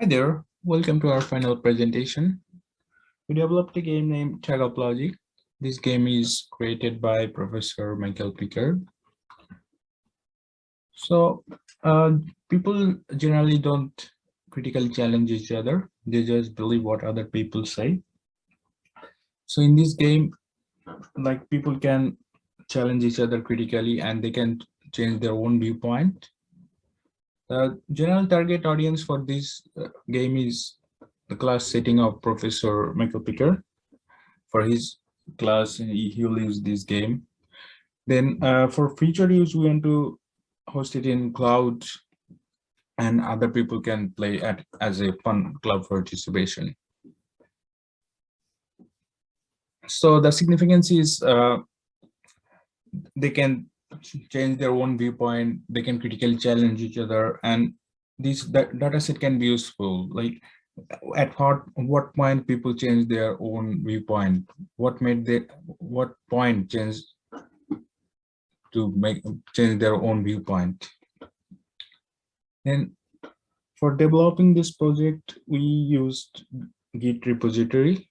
Hi there, welcome to our final presentation. We developed a game named Tug of Logic. This game is created by Professor Michael Picard. So uh, people generally don't critically challenge each other. They just believe what other people say. So in this game, like people can challenge each other critically and they can change their own viewpoint the general target audience for this uh, game is the class setting of Professor Michael Picard. For his class, he, he will use this game. Then uh, for future use, we want to host it in cloud and other people can play at as a fun cloud participation. So the significance is uh, they can change their own viewpoint they can critically challenge each other and this data set can be useful. Like at what what point people change their own viewpoint? What made they what point change to make change their own viewpoint? And for developing this project we used git repository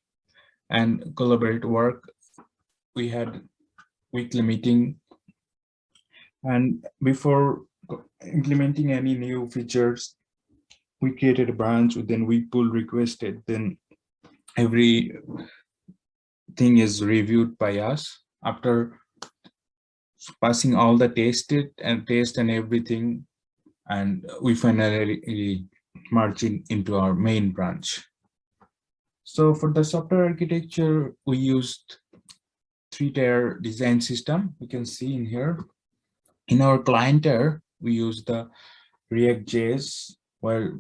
and collaborate work. We had weekly meeting and before implementing any new features, we created a branch, then we pull requested, then every thing is reviewed by us. After passing all the tested and test and everything and we finally merge in, into our main branch. So for the software architecture we used three-tier design system we can see in here in our client tier, we use the React.js where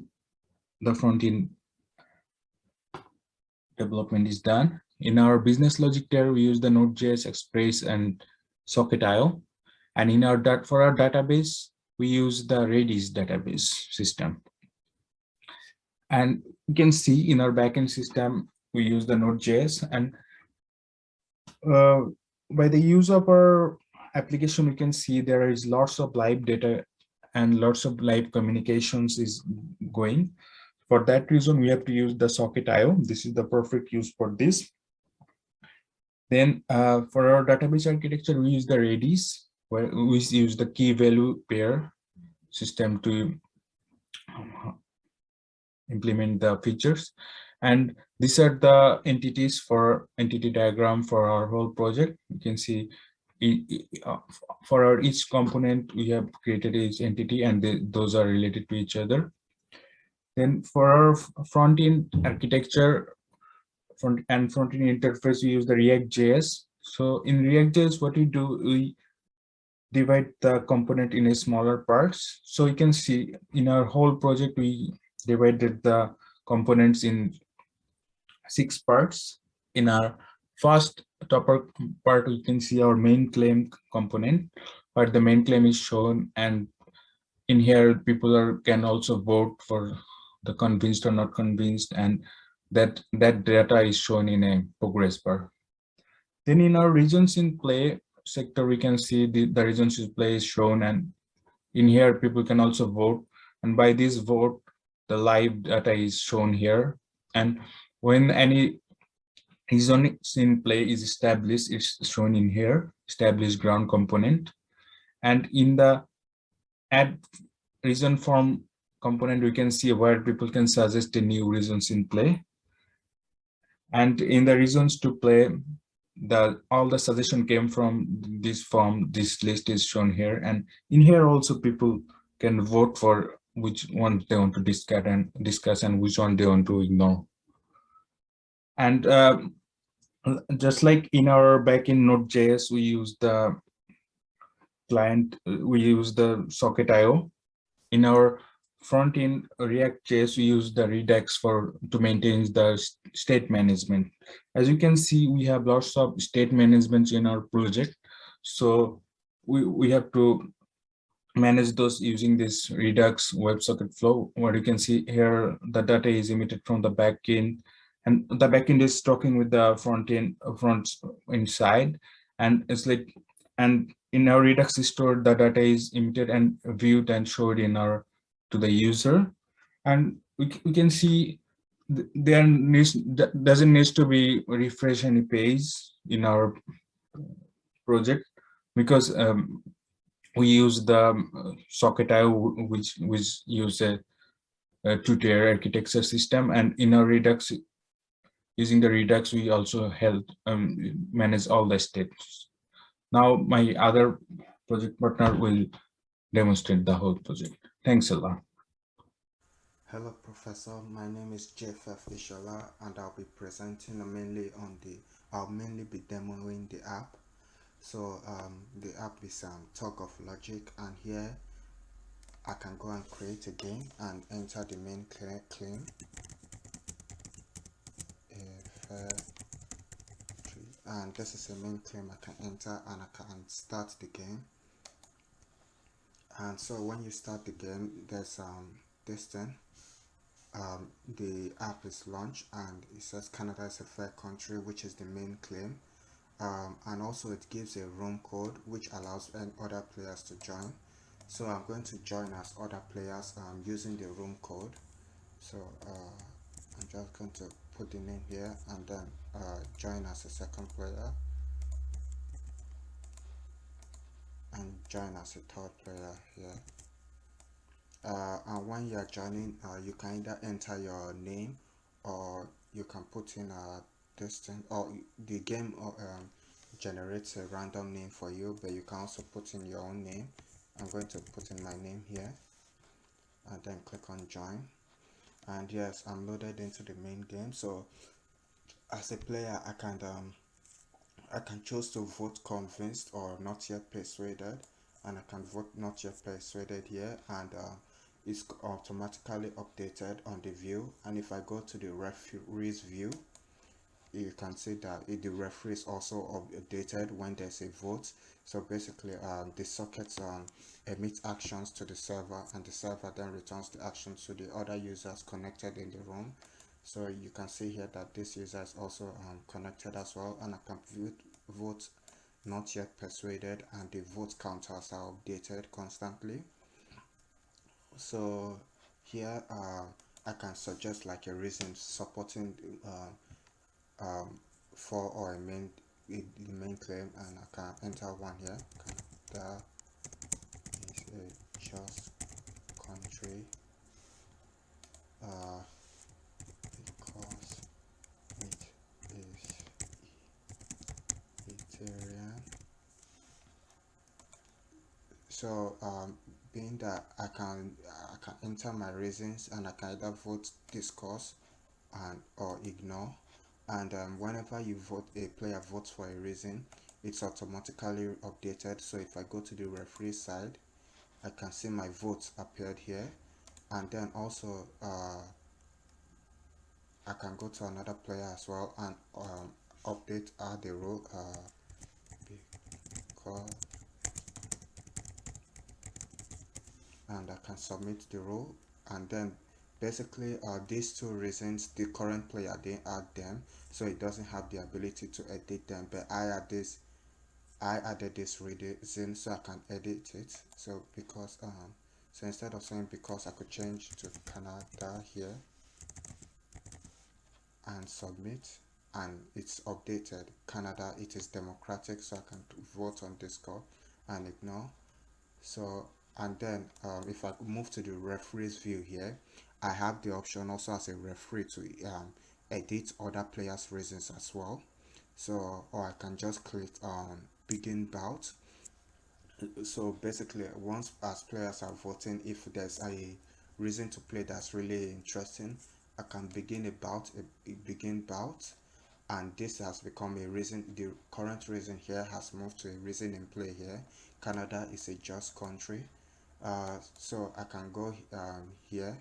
the front end development is done. In our business logic tier, we use the Node.js, Express, and Socket.io. And in our for our database, we use the Redis database system. And you can see in our backend system, we use the Node.js. And uh, by the use of our application, we can see there is lots of live data and lots of live communications is going. For that reason, we have to use the socket IO. This is the perfect use for this. Then uh, for our database architecture, we use the Redis, where we use the key value pair system to implement the features. And these are the entities for entity diagram for our whole project. You can see Uh, for our each component we have created each entity and they, those are related to each other. Then for our front end architecture front and front end interface we use the react js so in react js what we do we divide the component in a smaller parts. So you can see in our whole project we divided the components in six parts. In our first upper part, we can see our main claim component, where the main claim is shown. And in here, people are can also vote for the convinced or not convinced. And that, that data is shown in a progress bar. Then in our reasons in play sector, we can see the, the reasons in play is shown. And in here, people can also vote. And by this vote, the live data is shown here. And when any Reason in play is established, it's shown in here, established ground component. And in the add reason form component, we can see where people can suggest a new reasons in play. And in the reasons to play, the all the suggestion came from this form, this list is shown here. And in here also people can vote for which one they want to discuss and discuss and which one they want to ignore. And um, just like in our backend Node.js, we use the client, we use the socket IO. In our front end React.js, we use the Redux for to maintain the state management. As you can see, we have lots of state management in our project. So we, we have to manage those using this Redux WebSocket flow, What you can see here the data is emitted from the backend and the backend is talking with the front end front inside. And it's like and in our redux store the data is emitted and viewed and showed in our to the user. And we, we can see there needs doesn't need to be refresh any page in our project because um, we use the um, socket.io which which use a, a two-tier architecture system. And in our redux using the redux we also help um, manage all the states now my other project partner will demonstrate the whole project thanks a lot Hello Professor, my name is JFF Ishola and I'll be presenting mainly on the, I'll mainly be demoing the app. So um, the app is um, Talk of Logic and here I can go and create a game and enter the main claim. And this is a main claim I can enter and I can start the game. And so when you start the game, there's um, this thing. Um, the app is launched and it says Canada is a fair country which is the main claim. Um, and also it gives a room code which allows other players to join. So I'm going to join as other players um, using the room code. So uh, I'm just going to put the name here and then uh, join as a second player. And join as a third player here uh, and when you are joining uh, you can either enter your name or you can put in a distance or the game um, generates a random name for you but you can also put in your own name. I'm going to put in my name here and then click on join and yes I'm loaded into the main game. So as a player I can um, I can choose to vote convinced or not yet persuaded. And I can vote not yet persuaded here. And uh, is automatically updated on the view. And if I go to the referees view you can see that the referee is also updated when there's a vote. So basically um, the sockets um, emit actions to the server and the server then returns the action to the other users connected in the room. So you can see here that this user is also um, connected as well and can vote, vote not yet persuaded and the vote counters are updated constantly. So here uh, I can suggest like a reason supporting uh, um, for or a main the main claim and I can enter one here. Canada is a just country uh, because it is Ethereum. So um, being that I can I can enter my reasons and I can either vote discuss and or ignore and um, whenever you vote a player votes for a reason it's automatically updated. So if I go to the referee side I can see my votes appeared here. And then also uh, I can go to another player as well and um, update add the rule uh, and I can submit the role. And then basically uh, these two reasons the current player didn't add them so it doesn't have the ability to edit them but I add this I added this reason so I can edit it. So because um so instead of saying because I could change to Canada here and submit and it's updated Canada it is democratic so I can vote on Discord and ignore. So and then um, if I move to the referees view here I have the option also as a referee to um, edit other players reasons as well. So or I can just click on begin bout. So basically once as players are voting if there's a reason to play that's really interesting I can begin a bout a, begin bout. And this has become a reason the current reason here has moved to a reason in play here. Canada is a just country. Uh, so I can go um, here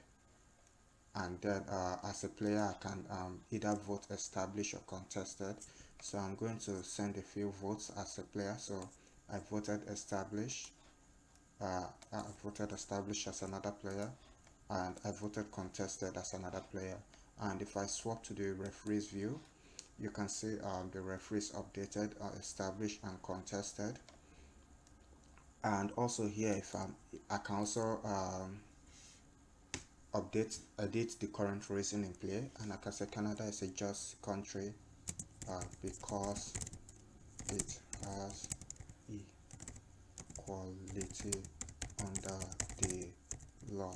and then uh, as a player I can um, either vote established or contested. So I'm going to send a few votes as a player. So I voted established uh, I voted established as another player and I voted contested as another player. And if I swap to the referees view you can see um, the referees updated uh, established and contested. And also here if I'm I can also um, update edit the current reason in play. And I said Canada is a just country uh, because it has equality under the law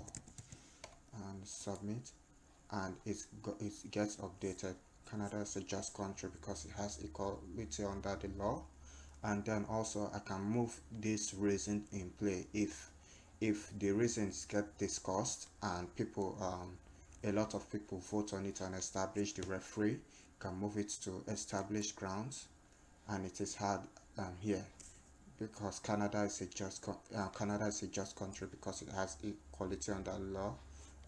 and submit and it, it gets updated. Canada is a just country because it has equality under the law. And then also I can move this reason in play if if the reasons get discussed and people um, a lot of people vote on it and establish the referee can move it to established grounds and it is hard um, here because Canada is a just uh, Canada is a just country because it has equality under law.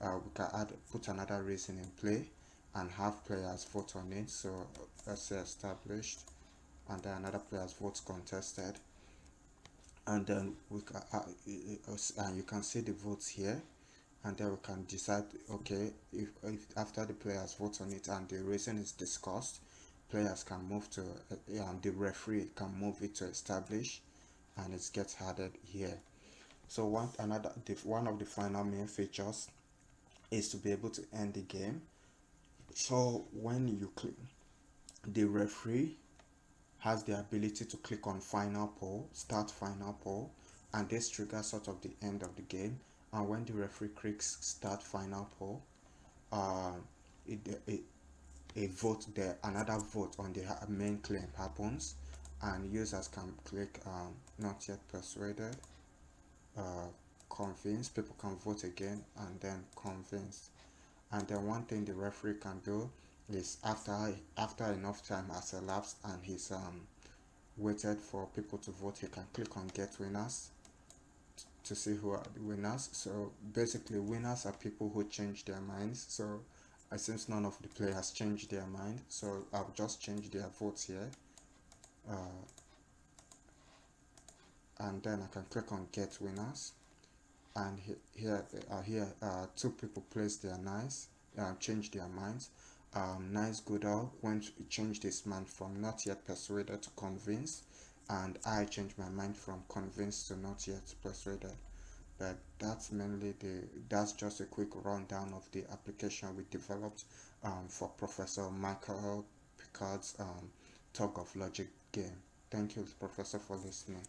Uh, we can add put another reason in play and have players vote on it so let's say established and then another player's votes contested and then we can uh, uh, and you can see the votes here. And then we can decide okay if, if after the players vote on it and the reason is discussed players can move to uh, the referee can move it to establish and it gets added here. So one another the, one of the final main features is to be able to end the game. So when you click the referee has the ability to click on final poll start final poll and this triggers sort of the end of the game. And when the referee clicks start final poll uh, it, it, a vote there another vote on the main claim happens. And users can click um, not yet persuaded uh, convinced people can vote again and then convinced and then one thing the referee can do is after after enough time has elapsed and he's um waited for people to vote he can click on get winners to see who are the winners. So basically winners are people who change their minds. So uh, since none of the players changed their mind. So i'll just change their votes here. Uh, and then i can click on get winners. And here uh, here uh, two people place their nice uh, change their minds um, Nice Goodall went changed his mind from not yet persuaded to convinced and I changed my mind from convinced to not yet persuaded but that's mainly the that's just a quick rundown of the application we developed um, for Professor Michael Picard's um, Tug of Logic game. Thank you Professor for listening.